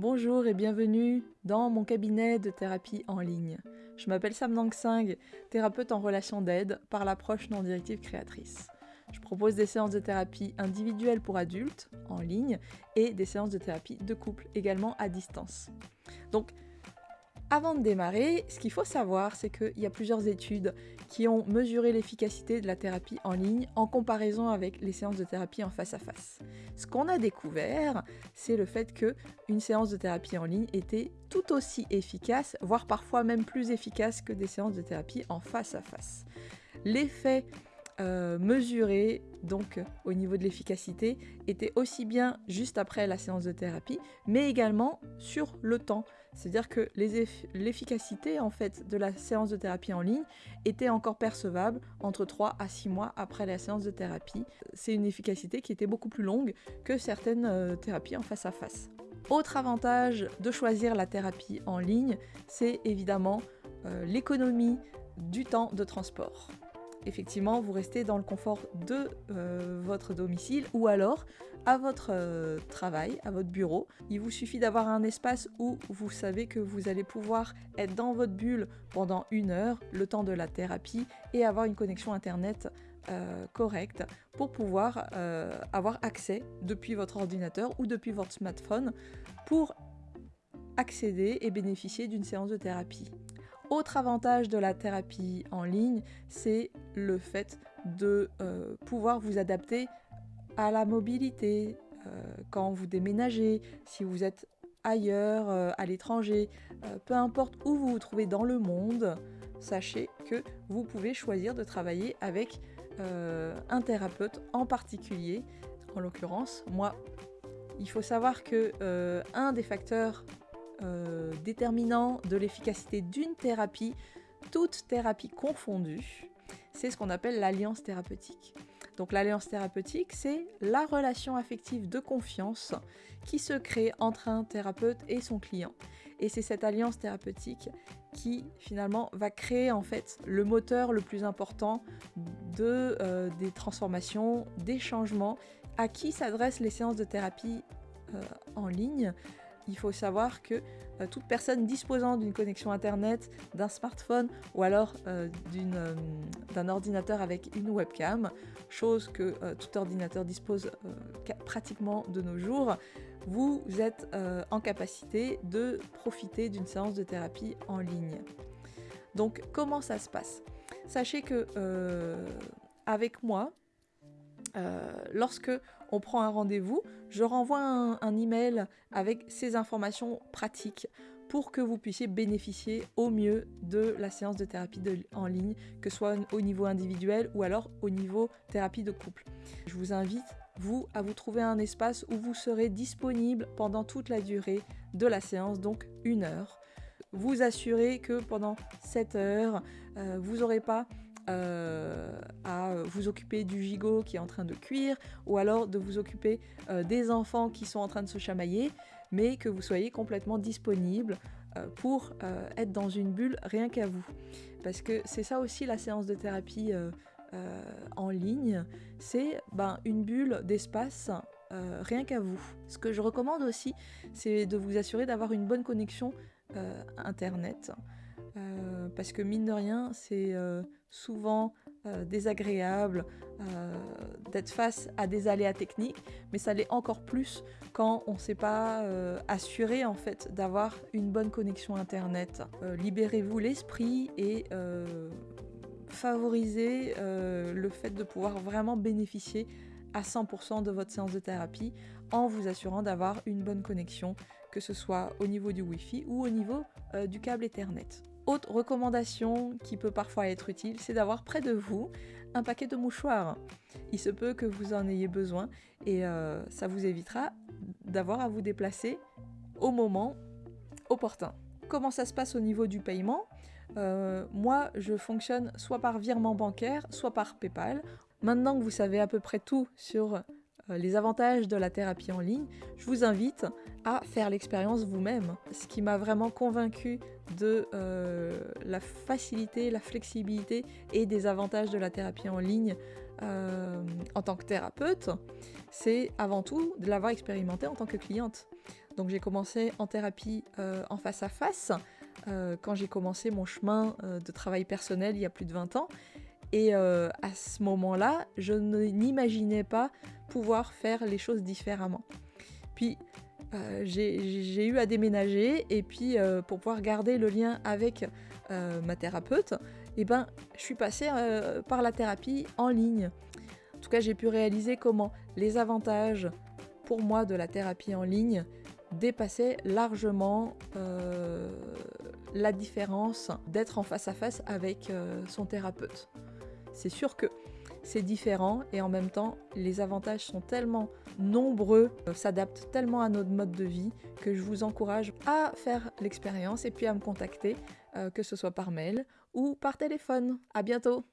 Bonjour et bienvenue dans mon cabinet de thérapie en ligne. Je m'appelle Sam Nang Singh, thérapeute en relation d'aide par l'approche non directive créatrice. Je propose des séances de thérapie individuelles pour adultes en ligne et des séances de thérapie de couple également à distance. Avant de démarrer, ce qu'il faut savoir, c'est qu'il y a plusieurs études qui ont mesuré l'efficacité de la thérapie en ligne en comparaison avec les séances de thérapie en face à face. Ce qu'on a découvert, c'est le fait que une séance de thérapie en ligne était tout aussi efficace, voire parfois même plus efficace que des séances de thérapie en face à face. L'effet euh, mesuré donc au niveau de l'efficacité était aussi bien juste après la séance de thérapie, mais également sur le temps. C'est-à-dire que l'efficacité en fait de la séance de thérapie en ligne était encore percevable entre 3 à 6 mois après la séance de thérapie. C'est une efficacité qui était beaucoup plus longue que certaines euh, thérapies en face à face. Autre avantage de choisir la thérapie en ligne, c'est évidemment euh, l'économie du temps de transport effectivement, vous restez dans le confort de euh, votre domicile ou alors à votre euh, travail, à votre bureau. Il vous suffit d'avoir un espace où vous savez que vous allez pouvoir être dans votre bulle pendant une heure, le temps de la thérapie, et avoir une connexion Internet euh, correcte pour pouvoir avoir accès depuis votre ordinateur ou depuis votre smartphone pour accéder et bénéficier d'une séance de thérapie. Autre avantage de la thérapie en ligne, c'est le fait de euh, pouvoir vous adapter à la mobilité euh, quand vous déménagez, si vous êtes ailleurs, euh, à l'étranger, peu importe où vous vous trouvez dans le monde, sachez que vous pouvez choisir de travailler avec un thérapeute en particulier. En l'occurrence, moi, il faut savoir que un des facteurs euh, déterminant de l'efficacité d'une thérapie, toute thérapie confondue, c'est ce qu'on appelle l'alliance thérapeutique. Donc l'alliance thérapeutique, c'est la relation affective de confiance qui se crée entre un thérapeute et son client. Et c'est cette alliance thérapeutique qui finalement va créer en fait le moteur le plus important de, euh, des transformations, des changements. À qui s'adressent les séances de thérapie euh, en ligne il faut savoir que euh, toute personne disposant d'une connexion Internet, d'un smartphone ou alors euh, euh, d'un ordinateur avec une webcam, chose que tout ordinateur dispose pratiquement de nos jours, vous êtes en capacité de profiter d'une séance de thérapie en ligne. Donc comment ça se passe? Sachez que avec moi, euh, lorsque on prend un rendez-vous, je renvoie un, email avec ces informations pratiques pour que vous puissiez bénéficier au mieux de la séance de thérapie en ligne, que ce soit au niveau individuel ou alors au niveau thérapie de couple. Je vous invite, vous, à vous trouver un espace où vous serez disponible pendant toute la durée de la séance, donc une heure. Vous assurez que pendant cette heures, euh, vous n'aurez pas euh, à vous occuper du gigot qui est en train de cuire, ou alors de vous occuper euh, des enfants qui sont en train de se chamailler, mais que vous soyez complètement disponible euh, pour être dans une bulle rien qu'à vous. Parce que c'est ça aussi la séance de thérapie en ligne, c'est ben, une bulle d'espace rien qu'à vous. Ce que je recommande aussi, c'est de vous assurer d'avoir une bonne connexion Internet. Euh, parce que mine de rien, c'est euh, souvent euh, désagréable d'être face à des aléas techniques, mais ça l'est encore plus quand on ne s'est pas assuré en fait d'avoir une bonne connexion internet. Libérez-vous l'esprit et favorisez le fait de pouvoir vraiment bénéficier à 100% de votre séance de thérapie en vous assurant d'avoir une bonne connexion, que ce soit au niveau du Wi-Fi ou au niveau du câble Ethernet. Autre recommandation qui peut parfois être utile, c'est d'avoir près de vous un paquet de mouchoirs. Il se peut que vous en ayez besoin et euh, ça vous évitera d'avoir à vous déplacer au moment opportun. Comment ça se passe au niveau du paiement? Euh, Moi, je fonctionne soit par virement bancaire, soit par PayPal. Maintenant que vous savez à peu près tout sur les avantages de la thérapie en ligne, je vous invite à faire l'expérience vous-même. Ce qui m'a vraiment convaincu de euh, la facilité, la flexibilité et des avantages de la thérapie en ligne euh, en tant que thérapeute, c'est avant tout de l'avoir expérimenté en tant que cliente. Donc j'ai commencé en thérapie euh, en face à face euh, quand j'ai commencé mon chemin euh, de travail personnel il y a plus de 20 ans. Et à ce moment-là, je n'imaginais pas pouvoir faire les choses différemment. Puis j'ai eu à déménager et puis pour pouvoir garder le lien avec ma thérapeute, eh ben, je suis passée par la thérapie en ligne. En tout cas, j'ai pu réaliser comment les avantages pour moi de la thérapie en ligne dépassait largement euh, la différence d'être en face à face avec euh, son thérapeute. C'est sûr que c'est différent et en même temps les avantages sont tellement nombreux, euh, s'adaptent tellement à notre mode de vie que je vous encourage à faire l'expérience et puis à me contacter, que ce soit par mail ou par téléphone. À bientôt